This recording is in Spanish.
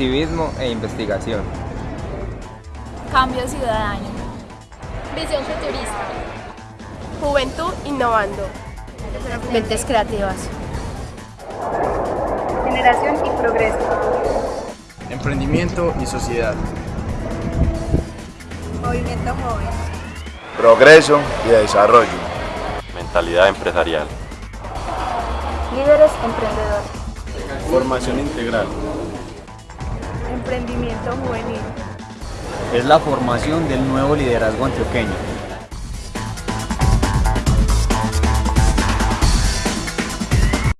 Civismo e investigación. Cambio ciudadano. Visión futurista. Juventud innovando. Mentes creativas. Generación y progreso. Emprendimiento y sociedad. Movimiento joven. Progreso y desarrollo. Mentalidad empresarial. Líderes emprendedores. Formación integral. Emprendimiento juvenil. Es la formación del nuevo liderazgo antioqueño.